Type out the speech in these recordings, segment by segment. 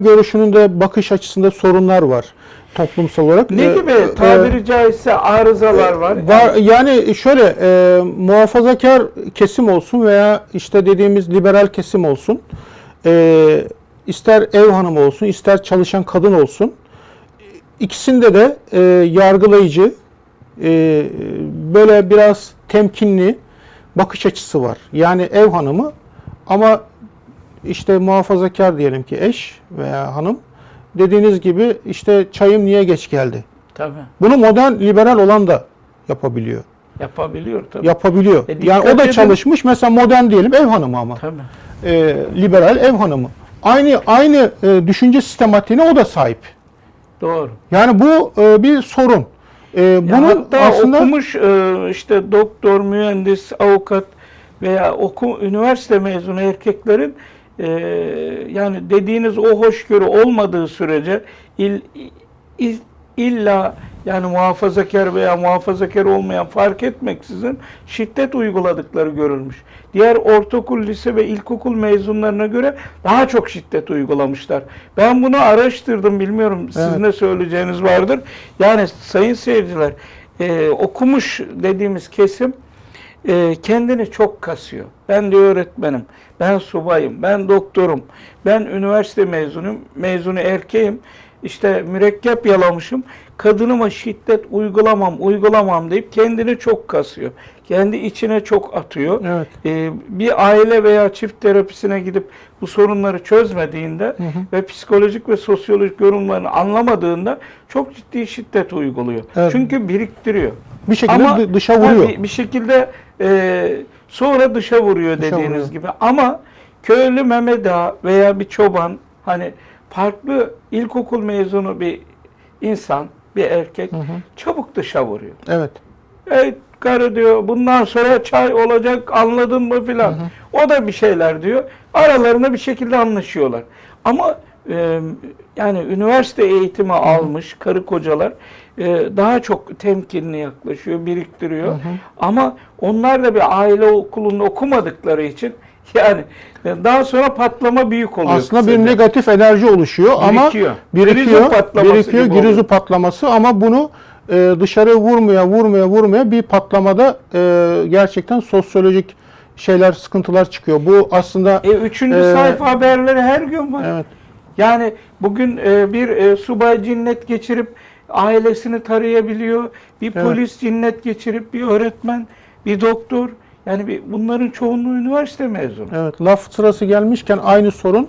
görüşünün de bakış açısında sorunlar var toplumsal olarak. Ne Ee, gibi e, tabiri caizse arızalar var? Var yani şöyle e, muhafazakar kesim olsun veya işte dediğimiz liberal kesim olsun, e, ister ev hanımı olsun, ister çalışan kadın olsun, ikisinde de e, yargılayıcı, e, böyle biraz temkinli bakış açısı var. Yani ev hanımı ama işte muhafazakar diyelim ki eş veya hanım dediğiniz gibi işte çayım niye geç geldi? Tabii. Bunu modern liberal olan da yapabiliyor. Yapabiliyor tabii. Yapabiliyor. E, yani o da edin. çalışmış. Mesela modern diyelim ev hanımı ama. Tabii. Ee, liberal ev hanımı. Aynı aynı e, düşünce sistematiğine o da sahip. Doğru. Yani bu e, bir sorun. E, Ya bunu hatta aslında okumuş e, işte doktor, mühendis, avukat veya oku, üniversite mezunu erkeklerin e, yani dediğiniz o hoşgörü olmadığı sürece il, il- illa yani muhafazakar veya muhafazakar olmayan fark etmeksizin şiddet uyguladıkları görülmüş. Diğer ortaokul, lise ve ilkokul mezunlarına göre daha çok şiddet uygulamışlar. Ben bunu araştırdım bilmiyorum Evet. ne söyleyeceğiniz vardır. Yani sayın seyirciler e, okumuş dediğimiz kesim e, kendini çok kasıyor. Ben de öğretmenim, ben subayım, ben doktorum, ben üniversite mezunuyum, mezunu erkeğim. İşte mürekkep yalamışım. Kadınıma şiddet uygulamam, uygulamam deyip kendini çok kasıyor. Kendi içine çok atıyor. evet. Ee, bir aile veya çift terapisine gidip bu sorunları çözmediğinde ve psikolojik ve sosyolojik yorumlarını anlamadığında çok ciddi şiddet uyguluyor. Evet. Çünkü biriktiriyor. Bir şekilde Ama dı- dışa ha, vuruyor. Bir, bir şekilde e, sonra dışa vuruyor Dışa dediğiniz vuruyor. gibi. Ama köylü Mehmet Ağa veya bir çoban hani farklı ilkokul mezunu bir insan, bir erkek Hı hı. çabuk dışa vuruyor. Evet. Ey karı diyor bundan sonra çay olacak anladın mı filan. O da bir şeyler diyor. Aralarında bir şekilde anlaşıyorlar. Ama e, yani üniversite eğitimi almış karı kocalar e, daha çok temkinli yaklaşıyor, biriktiriyor. Ama onlar da bir aile okulunda okumadıkları için yani e, daha sonra patlama büyük oluyor. Aslında bir kısaca. negatif enerji oluşuyor ama Birikiyor. birikiyor, Grizu patlaması birikiyor, girizu patlaması ama bunu e, dışarı vurmaya, vurmaya, vurmaya bir patlamada e, gerçekten sosyolojik şeyler, sıkıntılar çıkıyor. Bu aslında E, üçüncü Ee, sayfa haberleri her gün var. evet, Yani bugün e, bir e, subay cinnet geçirip ailesini tarayabiliyor. Bir Evet. polis cinnet geçirip bir öğretmen, bir doktor. Yani bir, bunların çoğunluğu üniversite mezunu. evet. Laf sırası gelmişken aynı sorun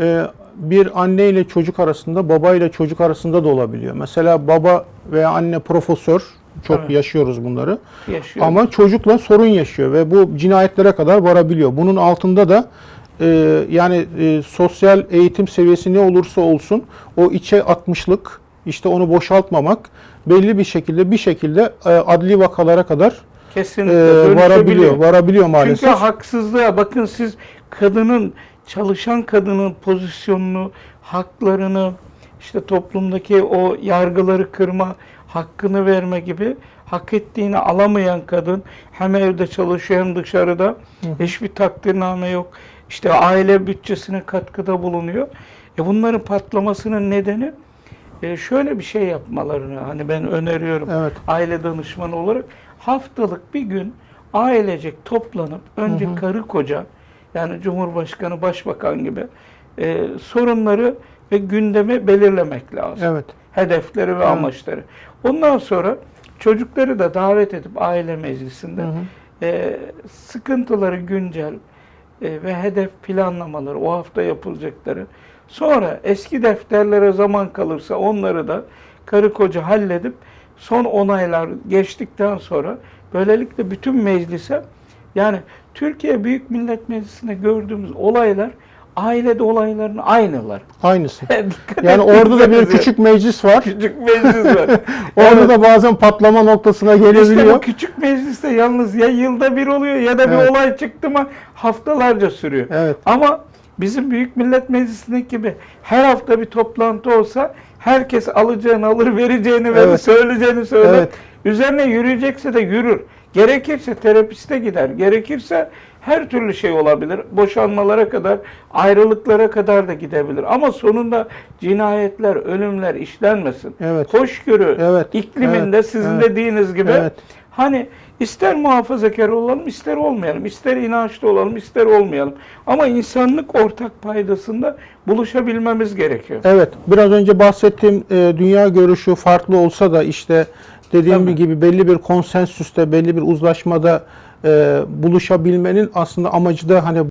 e, bir anne ile çocuk arasında, baba ile çocuk arasında da olabiliyor. Mesela baba veya anne profesör, çok Evet. yaşıyoruz bunları. Yaşıyor. Ama çocukla sorun yaşıyor ve bu cinayetlere kadar varabiliyor. Bunun altında da e, yani e, sosyal eğitim seviyesi ne olursa olsun o içe atmışlık, işte onu boşaltmamak belli bir şekilde bir şekilde e, adli vakalara kadar e, Kesinlikle dönüşebiliyor. varabiliyor. Varabiliyor maalesef. Çünkü haksızlığa bakın siz kadının çalışan kadının pozisyonunu, haklarını, işte toplumdaki o yargıları kırma, hakkını verme gibi hak ettiğini alamayan kadın hem evde çalışıyor hem dışarıda hiçbir takdirname yok. İşte aile bütçesine katkıda bulunuyor. E bunların patlamasının nedeni e, şöyle bir şey yapmalarını hani ben öneriyorum Evet. aile danışmanı olarak haftalık bir gün ailecek toplanıp önce karı koca yani Cumhurbaşkanı, Başbakan gibi e, sorunları ve gündemi belirlemek lazım. Evet. Hedefleri ve amaçları. Ondan sonra çocukları da davet edip aile meclisinde Hı hı. e, sıkıntıları güncel e, ve hedef planlamaları, o hafta yapılacakları. Sonra eski defterlere zaman kalırsa onları da karı koca halledip son onaylar geçtikten sonra böylelikle bütün meclise yani Türkiye Büyük Millet Meclisi'nde gördüğümüz olaylar ailede olayların aynılar. Aynısı. Yani orada da bir küçük meclis var. küçük meclis var. Orada Evet. da bazen patlama noktasına İşte gelebiliyor. bu küçük mecliste yalnız ya yılda bir oluyor ya da bir Evet. olay çıktı mı haftalarca sürüyor. Evet. Ama bizim Büyük Millet Meclisi'ndeki gibi her hafta bir toplantı olsa herkes alacağını alır, vereceğini verir, Evet. söyleyeceğini söyler. Evet. Üzerine yürüyecekse de yürür. Gerekirse terapiste gider. Gerekirse her türlü şey olabilir. Boşanmalara kadar, ayrılıklara kadar da gidebilir. Ama sonunda cinayetler, ölümler işlenmesin. Evet. Hoşgörü Evet, ikliminde evet, sizin evet, dediğiniz gibi evet. Hani ister muhafazakar olalım, ister olmayalım, ister inançlı olalım, ister olmayalım. Ama insanlık ortak paydasında buluşabilmemiz gerekiyor. Evet, biraz önce bahsettiğim e, dünya görüşü farklı olsa da işte dediğim Tabii. gibi belli bir konsensüste, belli bir uzlaşmada e, buluşabilmenin aslında amacı da hani